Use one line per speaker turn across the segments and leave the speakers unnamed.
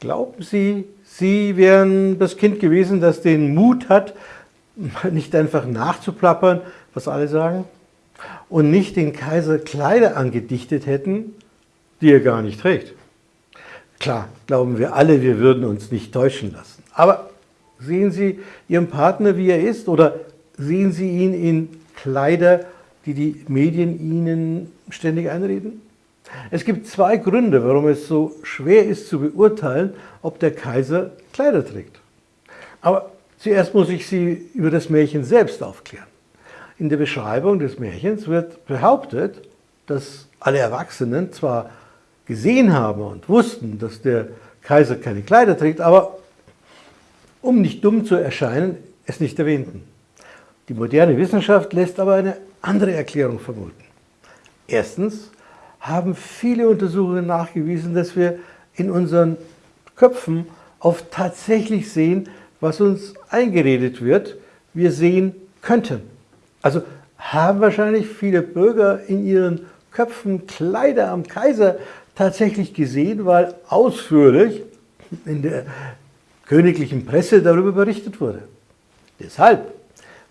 Glauben Sie, Sie wären das Kind gewesen, das den Mut hat, nicht einfach nachzuplappern, was alle sagen, und nicht den Kaiser Kleider angedichtet hätten, die er gar nicht trägt? Klar, glauben wir alle, wir würden uns nicht täuschen lassen. Aber sehen Sie Ihren Partner, wie er ist, oder sehen Sie ihn in Kleider, die die Medien Ihnen ständig einreden? Es gibt zwei Gründe, warum es so schwer ist zu beurteilen, ob der Kaiser Kleider trägt. Aber zuerst muss ich Sie über das Märchen selbst aufklären. In der Beschreibung des Märchens wird behauptet, dass alle Erwachsenen zwar gesehen haben und wussten, dass der Kaiser keine Kleider trägt, aber um nicht dumm zu erscheinen, es nicht erwähnten. Die moderne Wissenschaft lässt aber eine andere Erklärung vermuten. Erstens haben viele Untersuchungen nachgewiesen, dass wir in unseren Köpfen oft tatsächlich sehen, was uns eingeredet wird, wir sehen könnten. Also haben wahrscheinlich viele Bürger in ihren Köpfen Kleider am Kaiser tatsächlich gesehen, weil ausführlich in der königlichen Presse darüber berichtet wurde. Deshalb,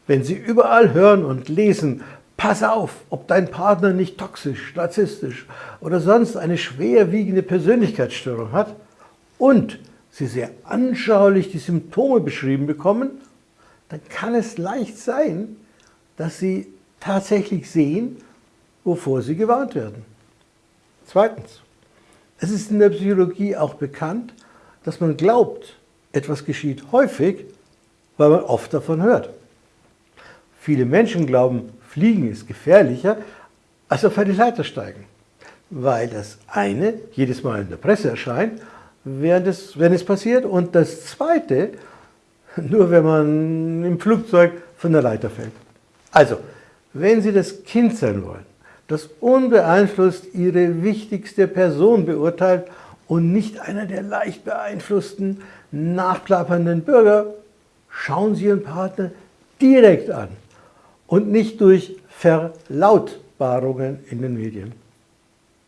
wenn Sie überall hören und lesen, Pass auf, ob dein Partner nicht toxisch, narzisstisch oder sonst eine schwerwiegende Persönlichkeitsstörung hat und sie sehr anschaulich die Symptome beschrieben bekommen, dann kann es leicht sein, dass sie tatsächlich sehen, wovor sie gewarnt werden. Zweitens, es ist in der Psychologie auch bekannt, dass man glaubt, etwas geschieht häufig, weil man oft davon hört. Viele Menschen glauben, Fliegen ist gefährlicher als auf eine Leiter steigen, weil das eine jedes Mal in der Presse erscheint, während es, wenn es passiert, und das zweite nur, wenn man im Flugzeug von der Leiter fällt. Also, wenn Sie das Kind sein wollen, das unbeeinflusst Ihre wichtigste Person beurteilt und nicht einer der leicht beeinflussten, nachplappernden Bürger, schauen Sie Ihren Partner direkt an und nicht durch Verlautbarungen in den Medien.